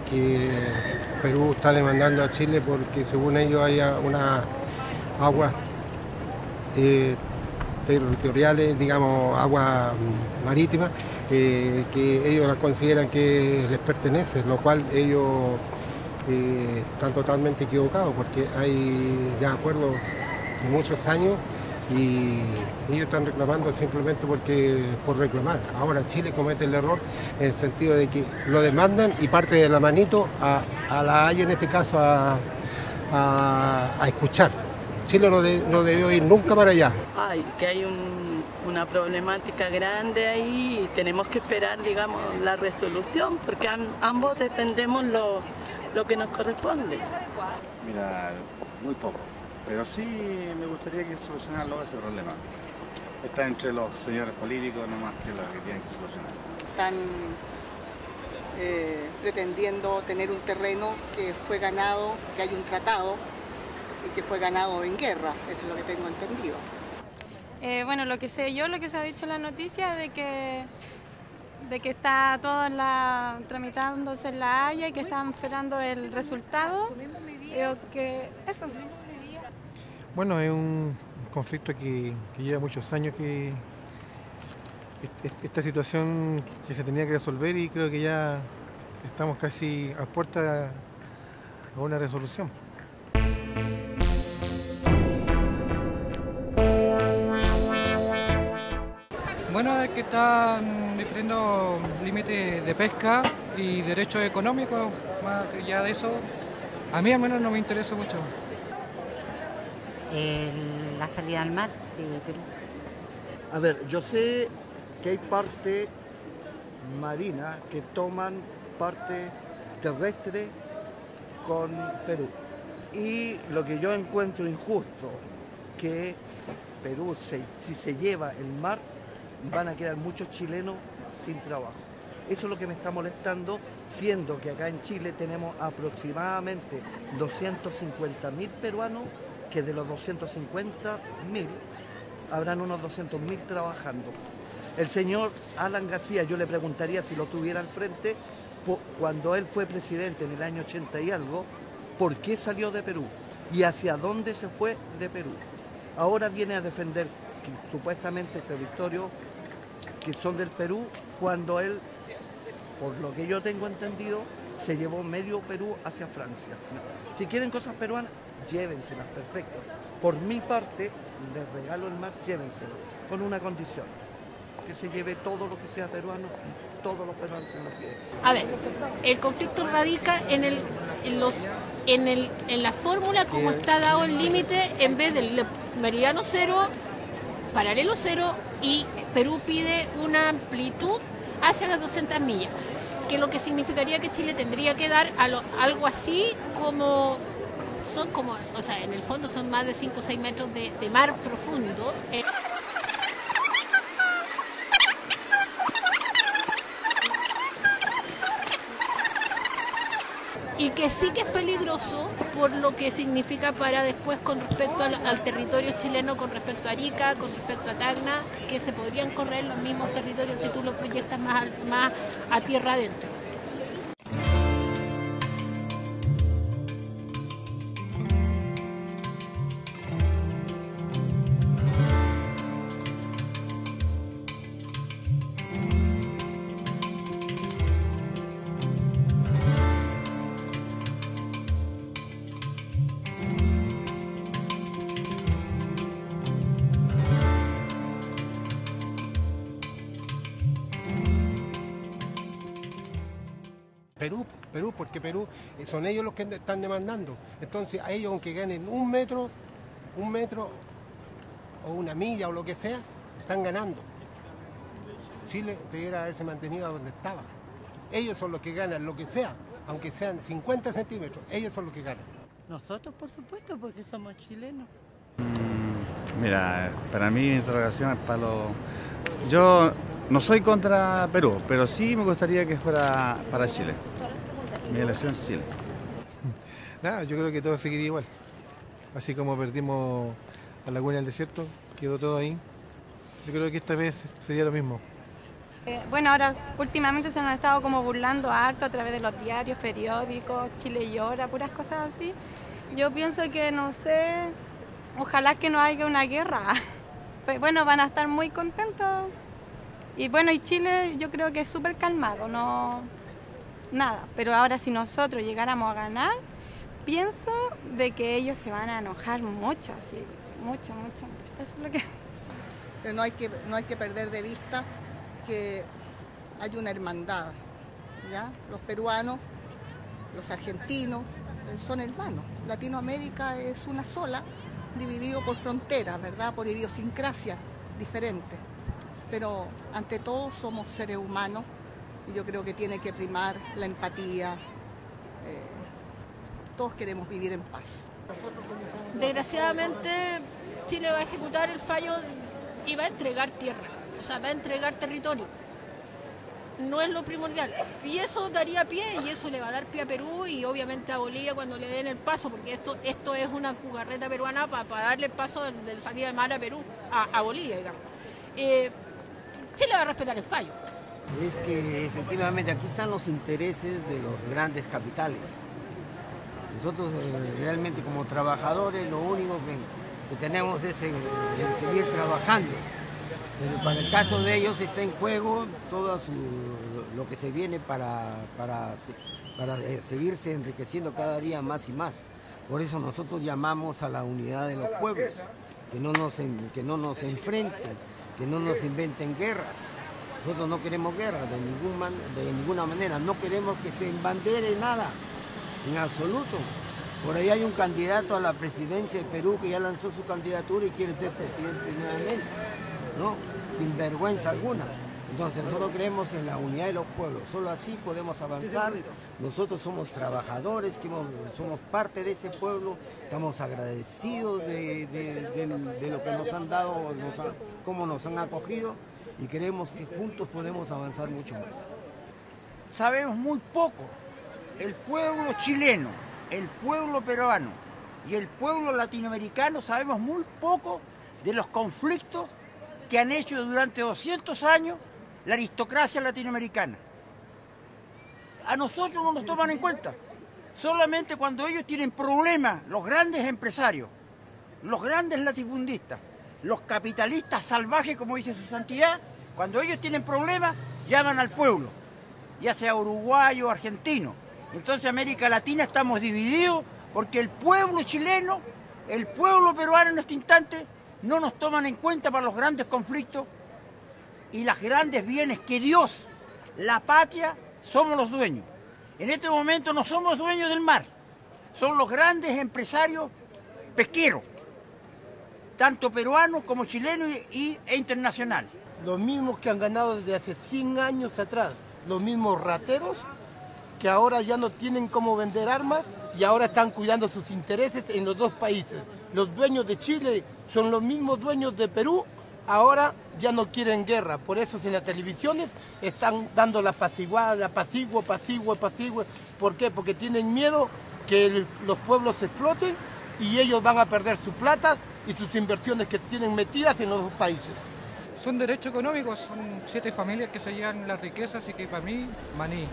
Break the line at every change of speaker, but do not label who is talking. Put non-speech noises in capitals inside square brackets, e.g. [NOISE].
Que Perú está demandando a Chile porque según ellos haya unas aguas eh, territoriales, digamos, aguas marítimas, eh, que ellos consideran que les pertenece, lo cual ellos eh, están totalmente equivocados porque hay ya acuerdos muchos años y ellos están reclamando simplemente porque por reclamar. Ahora Chile comete el error en el sentido de que lo demandan y parte de la manito a, la Haya en este caso a, escuchar. Chile no, debió ir nunca para allá.
Ay, que hay una problemática grande ahí y tenemos que esperar, digamos, la resolución porque ambos defendemos lo, lo que nos corresponde.
Mira, muy poco pero sí me gustaría que solucionarlo ese problema. Está entre los señores políticos nomás que lo que tienen que solucionar.
Están eh, pretendiendo tener un terreno que fue ganado, que hay un tratado y que fue ganado en guerra, eso es lo que tengo entendido.
Eh, bueno, lo que sé yo, lo que se ha dicho en la noticia de que de que está todo en la, tramitándose en la Haya y que están esperando el resultado. Creo que eso.
Bueno, es un conflicto que, lleva muchos años que esta situación que se tenía que resolver y creo que ya estamos casi a puerta a una resolución.
Bueno, es que están diferentes límites de pesca y derechos económicos, más allá de eso, a mí al menos no me interesa mucho
la salida al mar de Perú.
A ver, yo sé que hay parte marina que toman parte terrestre con Perú. Y lo que yo encuentro injusto, que Perú, si se lleva el mar, van a quedar muchos chilenos sin trabajo. Eso es lo que me está molestando, siendo que acá en Chile tenemos aproximadamente 250.000 peruanos que de los 250.000 habrán unos 200.000 trabajando. El señor Alan García, yo le preguntaría si lo tuviera al frente, cuando él fue presidente en el año 80 y algo, ¿por qué salió de Perú? ¿Y hacia dónde se fue de Perú? Ahora viene a defender supuestamente territorios que son del Perú, cuando él, por lo que yo tengo entendido, se llevó medio Perú hacia Francia. Si quieren cosas peruanas, llévenselas, perfecto. Por mi parte, les regalo el mar, llévenselo, con una condición, que se lleve todo lo que sea peruano todos los peruanos se los lleven.
A ver, el conflicto radica en, el, en, los, en, el, en la fórmula como está dado el límite en vez del meridiano cero, paralelo cero y Perú pide una amplitud hacia las 200 millas, que lo que significaría que Chile tendría que dar algo así como son como, o sea, en el fondo son más de 5 o 6 metros de, mar profundo. Eh. y que sí que es peligroso por lo que significa para después con respecto al, territorio chileno, con respecto a Arica, con respecto a Tacna, que se podrían correr los mismos territorios si tú lo proyectas más, más a tierra adentro.
Perú, Perú, porque Perú eh, son ellos los que están demandando. Entonces a ellos aunque ganen un metro, un metro o una milla o lo que sea, están ganando. Chile debiera haberse mantenido a donde estaba. Ellos son los que ganan lo que sea, aunque sean 50 centímetros, ellos son los que ganan.
Nosotros, por supuesto, porque somos chilenos.
Mira, para mí mi interrogación es para los... Yo no soy contra Perú, pero sí me gustaría que fuera para Chile. Mi elección es Chile.
Nada, yo creo que todo seguiría igual. Así como perdimos la laguna del desierto, quedó todo ahí. Yo creo que esta vez sería lo mismo.
Eh, bueno, ahora últimamente se han estado como burlando harto a través de los diarios, periódicos, Chile llora, puras cosas así. Yo pienso que, no sé, ojalá que no haya una guerra. [LAUGHS] Pues bueno, van a estar muy contentos. Y bueno, y Chile yo creo que es súper calmado, no nada. Pero ahora si nosotros llegáramos a ganar, pienso de que ellos se van a enojar mucho, así, mucho, mucho, mucho. Eso es lo que... [LAUGHS]
Pero no hay que, no hay que perder de vista que hay una hermandad, ¿ya? Los peruanos, los argentinos, eh, son hermanos. Latinoamérica es una sola, dividido por fronteras, ¿verdad? Por idiosincrasia diferentes. Pero ante todo somos seres humanos y yo creo que tiene que primar la empatía. Eh, todos queremos vivir en paz.
Desgraciadamente, Chile va a ejecutar el fallo y va a entregar tierra, o sea, va a entregar territorio. No es lo primordial. Y eso daría pie y eso le va a dar pie a Perú y obviamente a Bolivia cuando le den el paso, porque esto, esto es una jugarreta peruana para, darle el paso de, salida de mar a Perú, a, Bolivia, digamos. Eh, Chile va a respetar el fallo.
Es que efectivamente aquí están los intereses de los grandes capitales. Nosotros eh, realmente como trabajadores lo único que, tenemos es seguir trabajando. Pero para el caso de ellos está en juego todo lo que se viene para, para, eh, seguirse enriqueciendo cada día más y más. Por eso nosotros llamamos a la unidad de los pueblos, que no nos, que no nos enfrenten, que no nos inventen guerras. Nosotros no queremos guerra de, ningún de ninguna manera, no queremos que se embandere nada, en absoluto. Por ahí hay un candidato a la presidencia de Perú que ya lanzó su candidatura y quiere ser presidente nuevamente, ¿no? Sin vergüenza alguna. Entonces nosotros creemos en la unidad de los pueblos, solo así podemos avanzar. Nosotros somos trabajadores, que somos parte de ese pueblo, estamos agradecidos de, lo que nos han dado, cómo nos han acogido y creemos que juntos podemos avanzar mucho más.
Sabemos muy poco. El pueblo chileno el pueblo peruano y el pueblo latinoamericano sabemos muy poco de los conflictos que han hecho durante 200 años la aristocracia latinoamericana. A nosotros no nos toman en cuenta. Solamente cuando ellos tienen problemas, los grandes empresarios, los grandes latifundistas, los capitalistas salvajes, como dice su santidad, cuando ellos tienen problemas, llaman al pueblo, ya sea uruguayo o argentino. Entonces América Latina estamos divididos porque el pueblo chileno, el pueblo peruano en este instante no nos toman en cuenta para los grandes conflictos y los grandes bienes que Dios, la patria, somos los dueños. En este momento no somos dueños del mar, son los grandes empresarios pesqueros, tanto peruanos como chilenos y, e internacional.
Los mismos que han ganado desde hace 100 años atrás, los mismos rateros que ahora ya no tienen cómo vender armas y ahora están cuidando sus intereses en los dos países. Los dueños de Chile son los mismos dueños de Perú, ahora ya no quieren guerra. Por eso en las televisiones están dando la la apacigua, apacigua, apacigua. ¿Por qué? Porque tienen miedo que los pueblos exploten y ellos van a perder su plata y sus inversiones que tienen metidas en los dos países.
Son derechos económicos, son siete familias que se llevan las riquezas y que para mí, maní.